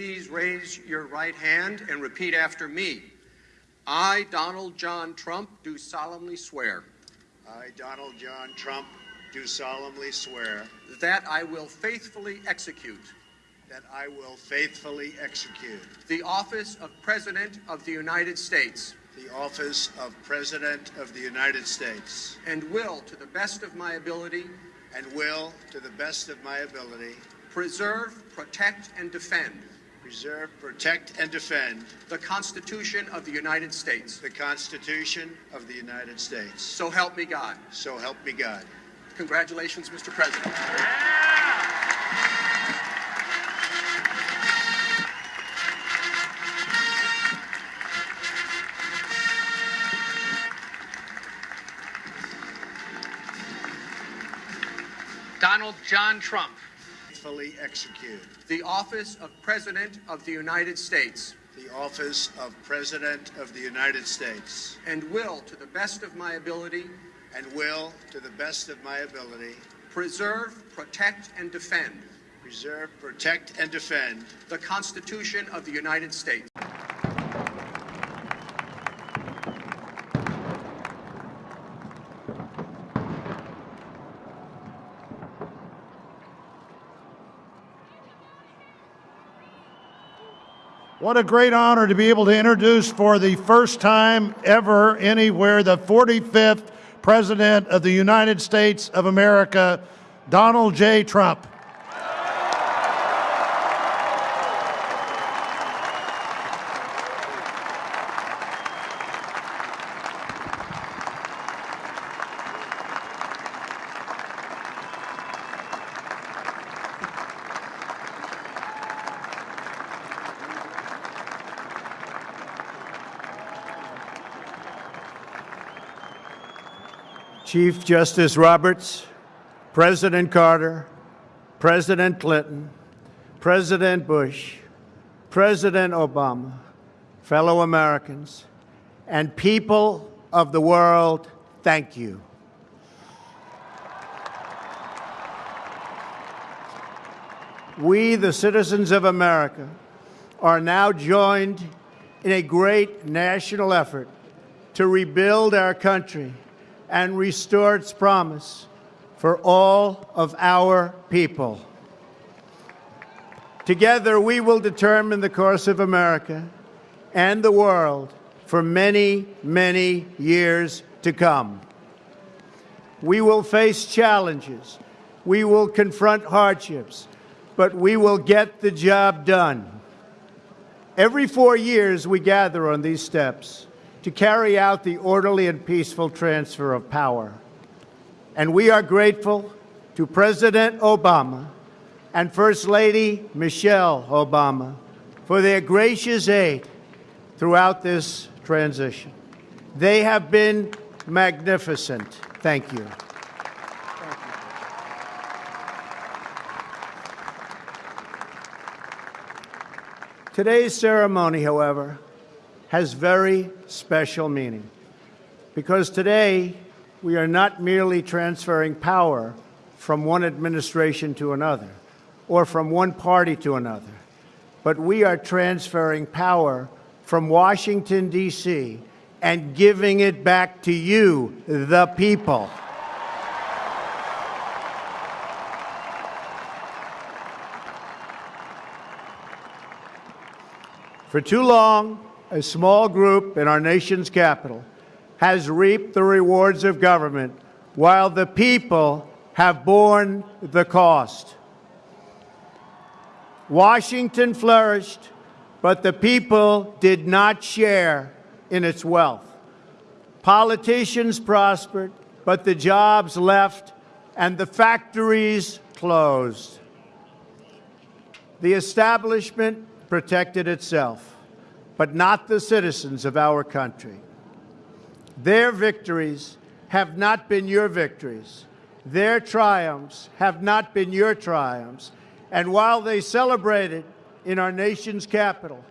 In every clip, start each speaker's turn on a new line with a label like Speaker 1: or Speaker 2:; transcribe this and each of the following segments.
Speaker 1: please raise your right hand and repeat after me. I, Donald John Trump, do solemnly swear
Speaker 2: I, Donald John Trump, do solemnly swear
Speaker 1: that I will faithfully execute
Speaker 2: that I will faithfully execute
Speaker 1: the office of President of the United States
Speaker 2: the office of President of the United States
Speaker 1: and will, to the best of my ability,
Speaker 2: and will, to the best of my ability,
Speaker 1: preserve, protect, and defend
Speaker 2: preserve, protect, and defend
Speaker 1: the Constitution of the United States.
Speaker 2: the Constitution of the United States.
Speaker 1: So help me God.
Speaker 2: So help me God.
Speaker 1: Congratulations, Mr. President.
Speaker 3: Donald John Trump.
Speaker 2: Faithfully execute.
Speaker 1: The office of President of the United States.
Speaker 2: The office of President of the United States.
Speaker 1: And will, to the best of my ability,
Speaker 2: and will, to the best of my ability,
Speaker 1: preserve, protect, and defend
Speaker 2: preserve, protect, and defend
Speaker 1: the Constitution of the United States.
Speaker 4: What a great honor to be able to introduce for the first time ever anywhere the 45th President of the United States of America, Donald J. Trump.
Speaker 5: Chief Justice Roberts, President Carter, President Clinton, President Bush, President Obama, fellow Americans, and people of the world, thank you. We, the citizens of America, are now joined in a great national effort to rebuild our country and restore its promise for all of our people. Together, we will determine the course of America and the world for many, many years to come. We will face challenges. We will confront hardships, but we will get the job done. Every four years, we gather on these steps to carry out the orderly and peaceful transfer of power. And we are grateful to President Obama and First Lady Michelle Obama for their gracious aid throughout this transition. They have been magnificent. Thank you. Today's ceremony, however, has very special meaning because today we are not merely transferring power from one administration to another or from one party to another, but we are transferring power from Washington, D.C., and giving it back to you, the people. For too long, a small group in our nation's capital has reaped the rewards of government while the people have borne the cost. Washington flourished, but the people did not share in its wealth. Politicians prospered, but the jobs left and the factories closed. The establishment protected itself but not the citizens of our country. Their victories have not been your victories. Their triumphs have not been your triumphs. And while they celebrated in our nation's capital,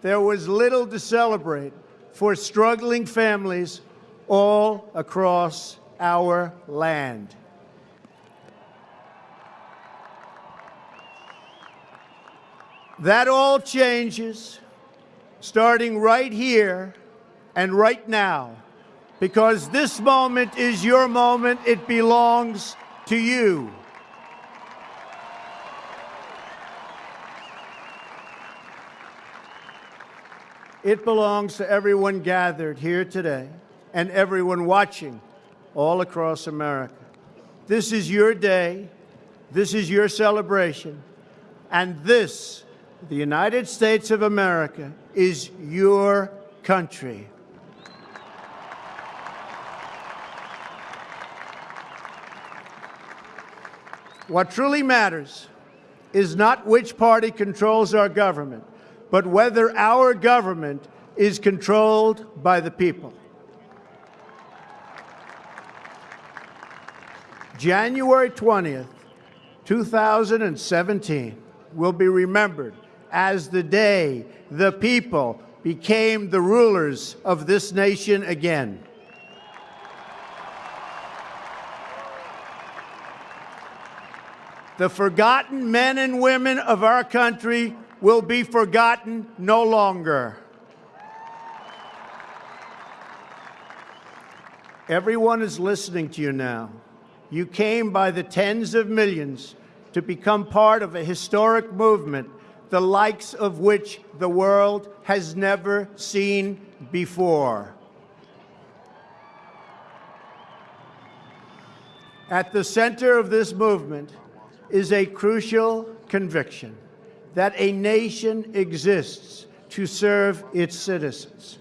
Speaker 5: there was little to celebrate for struggling families all across our land. That all changes starting right here and right now because this moment is your moment. It belongs to you. It belongs to everyone gathered here today and everyone watching all across America. This is your day. This is your celebration. And this, the United States of America, is your country. What truly matters is not which party controls our government, but whether our government is controlled by the people. January 20th, 2017 will be remembered as the day the people became the rulers of this nation again. The forgotten men and women of our country will be forgotten no longer. Everyone is listening to you now. You came by the tens of millions to become part of a historic movement, the likes of which the world has never seen before. At the center of this movement is a crucial conviction that a nation exists to serve its citizens.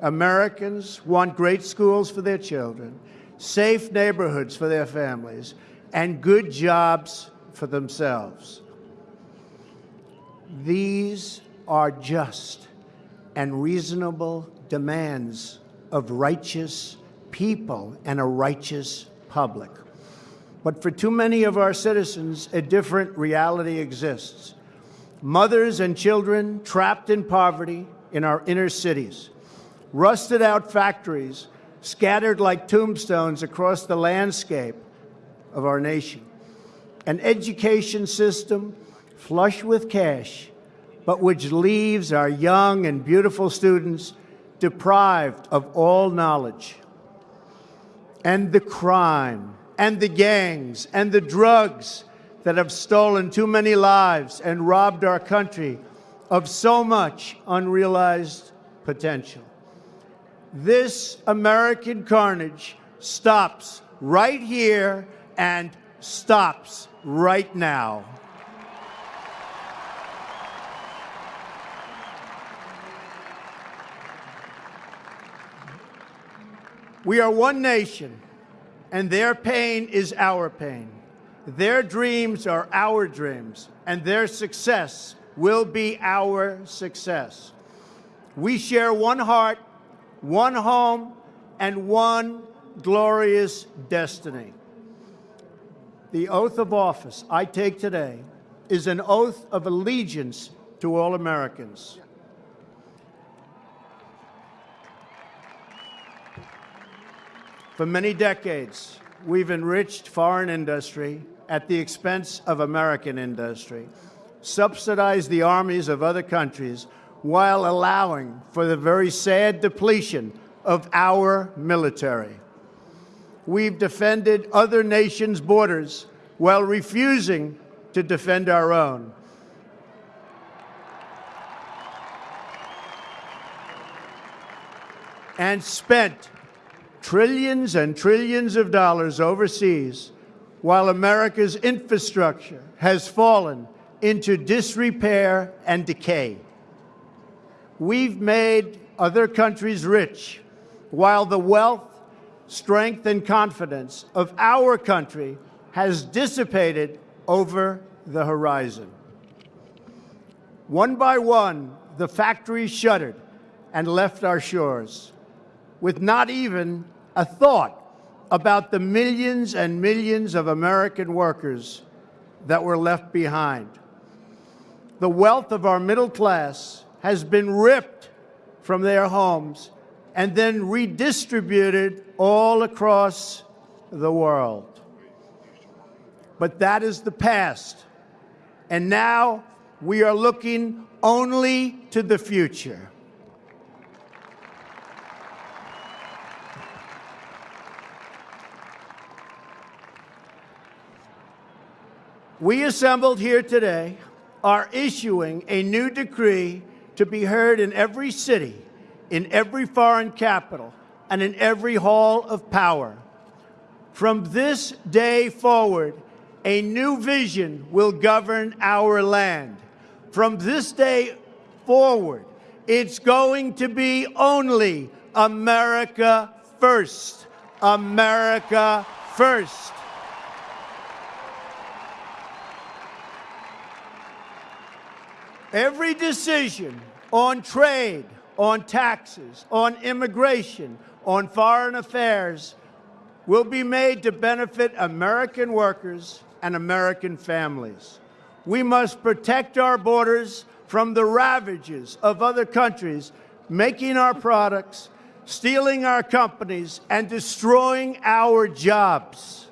Speaker 5: Americans want great schools for their children, safe neighborhoods for their families, and good jobs for themselves. These are just and reasonable demands of righteous people and a righteous public. But for too many of our citizens, a different reality exists. Mothers and children trapped in poverty in our inner cities, rusted out factories scattered like tombstones across the landscape of our nation, an education system flush with cash, but which leaves our young and beautiful students deprived of all knowledge, and the crime and the gangs and the drugs that have stolen too many lives and robbed our country of so much unrealized potential. This American carnage stops right here and stops right now. We are one nation and their pain is our pain. Their dreams are our dreams, and their success will be our success. We share one heart, one home, and one glorious destiny. The oath of office I take today is an oath of allegiance to all Americans. For many decades, we've enriched foreign industry at the expense of American industry, subsidized the armies of other countries while allowing for the very sad depletion of our military. We've defended other nations' borders while refusing to defend our own. And spent trillions and trillions of dollars overseas while America's infrastructure has fallen into disrepair and decay. We've made other countries rich while the wealth, strength, and confidence of our country has dissipated over the horizon. One by one, the factories shuttered and left our shores with not even a thought about the millions and millions of American workers that were left behind. The wealth of our middle class has been ripped from their homes and then redistributed all across the world. But that is the past. And now We are looking only to the future. We assembled here today are issuing a new decree to be heard in every city, in every foreign capital, and in every hall of power. From this day forward, a new vision will govern our land. From this day forward, it's going to be only America first. America first. Every decision on trade, on taxes, on immigration, on foreign affairs will be made to benefit American workers and American families. We must protect our borders from the ravages of other countries making our products, stealing our companies, and destroying our jobs.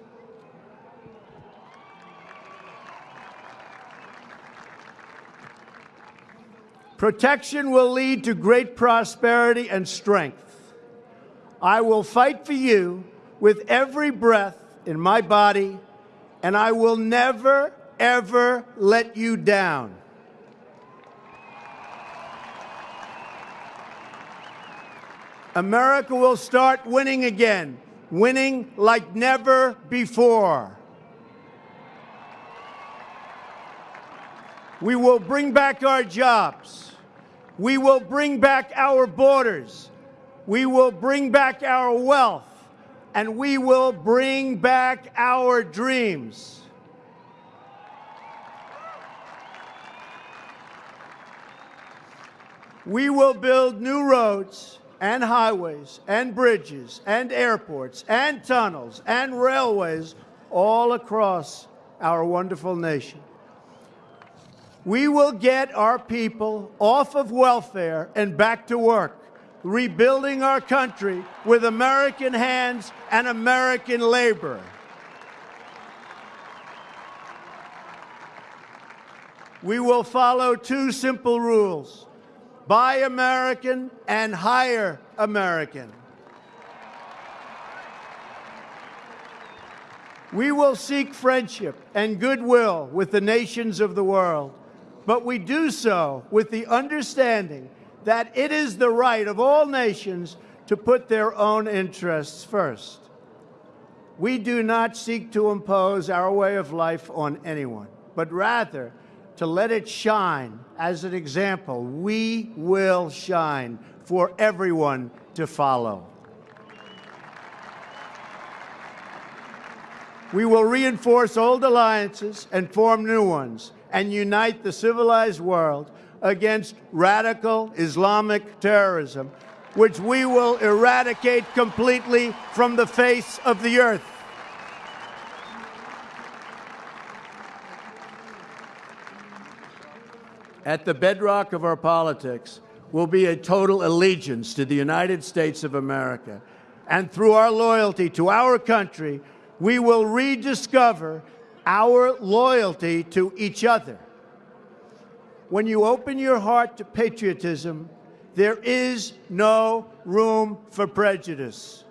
Speaker 5: Protection will lead to great prosperity and strength. I will fight for you with every breath in my body, and I will never, ever let you down. America will start winning again, winning like never before. We will bring back our jobs. We will bring back our borders. We will bring back our wealth. And we will bring back our dreams. We will build new roads and highways and bridges and airports and tunnels and railways all across our wonderful nation. We will get our people off of welfare and back to work, rebuilding our country with American hands and American labor. We will follow two simple rules buy American and hire American. We will seek friendship and goodwill with the nations of the world but we do so with the understanding that it is the right of all nations to put their own interests first. We do not seek to impose our way of life on anyone, but rather to let it shine as an example. We will shine for everyone to follow. We will reinforce old alliances and form new ones and unite the civilized world against radical Islamic terrorism, which we will eradicate completely from the face of the earth. At the bedrock of our politics will be a total allegiance to the United States of America. And through our loyalty to our country, we will rediscover our loyalty to each other. When you open your heart to patriotism, there is no room for prejudice.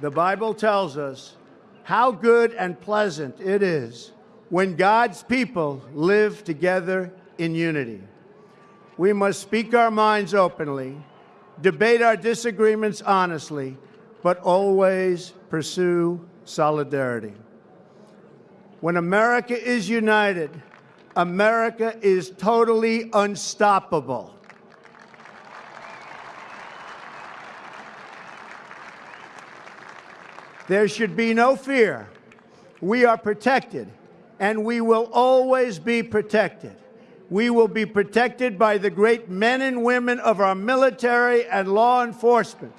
Speaker 5: The Bible tells us how good and pleasant it is when God's people live together in unity. We must speak our minds openly debate our disagreements honestly, but always pursue solidarity. When America is united, America is totally unstoppable. There should be no fear. We are protected, and we will always be protected we will be protected by the great men and women of our military and law enforcement.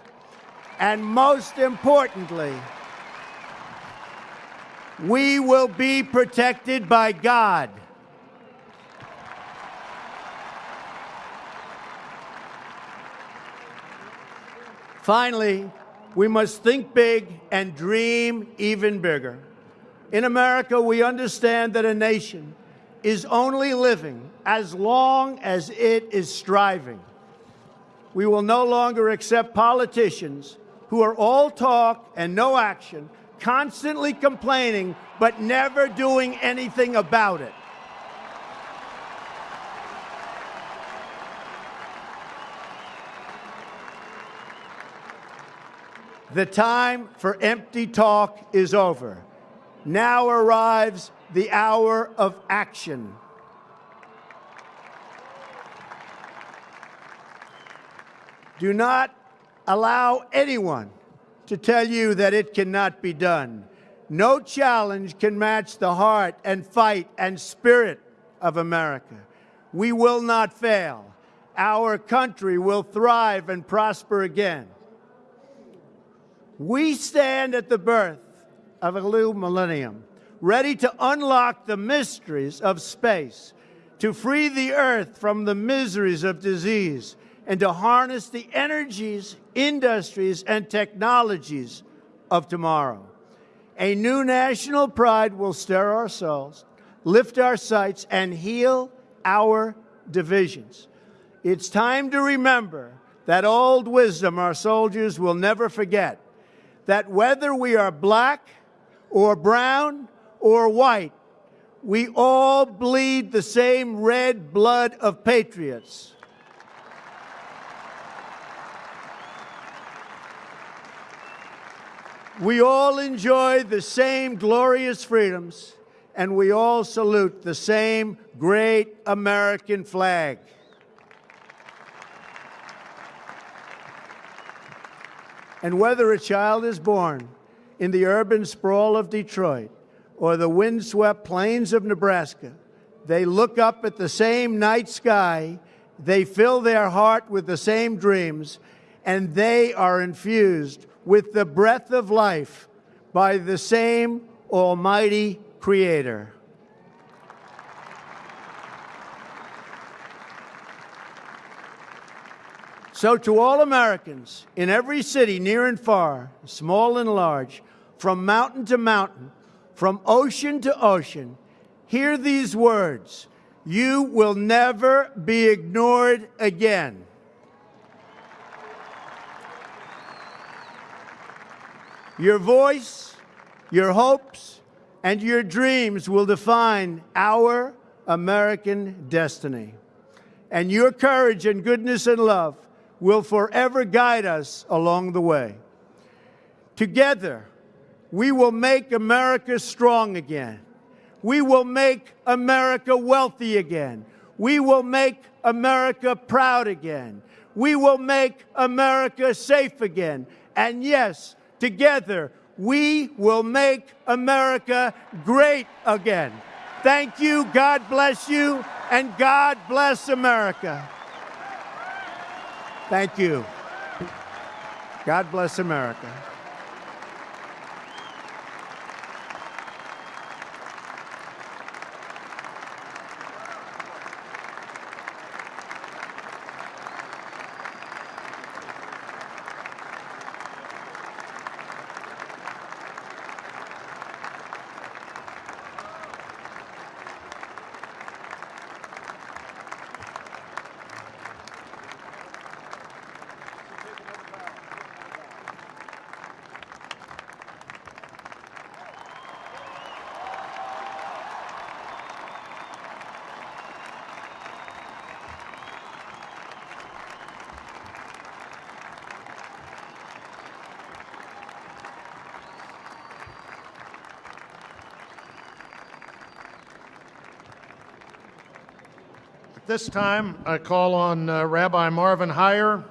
Speaker 5: And most importantly, we will be protected by God. Finally, We must think big and dream even bigger. In America, we understand that a nation is only living as long as it is striving. We will no longer accept politicians who are all talk and no action, constantly complaining but never doing anything about it. The time for empty talk is over. Now arrives the hour of action. Do not allow anyone to tell you that it cannot be done. No challenge can match the heart and fight and spirit of America. We will not fail. Our country will thrive and prosper again. We stand at the birth of a new millennium, ready to unlock the mysteries of space, to free the earth from the miseries of disease, and to harness the energies, industries, and technologies of tomorrow. A new national pride will stir our souls, lift our sights, and heal our divisions. It's time to remember that old wisdom our soldiers will never forget that whether we are black or brown or white, we all bleed the same red blood of patriots. We all enjoy the same glorious freedoms, and we all salute the same great American flag. And whether a child is born in the urban sprawl of Detroit or the windswept plains of Nebraska, they look up at the same night sky, they fill their heart with the same dreams, and they are infused with the breath of life by the same Almighty Creator. So, to all Americans in every city, near and far, small and large, from mountain to mountain, from ocean to ocean, hear these words You will never be ignored again. Your voice, your hopes, and your dreams will define our American destiny. And your courage and goodness and love will forever guide us along the way. Together, we will make America strong again. We will make America wealthy again. We will make America proud again. We will make America safe again. And yes, together, we will make America great again. Thank you, God bless you, and God bless America. Thank you. God bless America.
Speaker 4: This time, I call on uh, Rabbi Marvin Hier,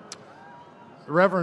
Speaker 4: Reverend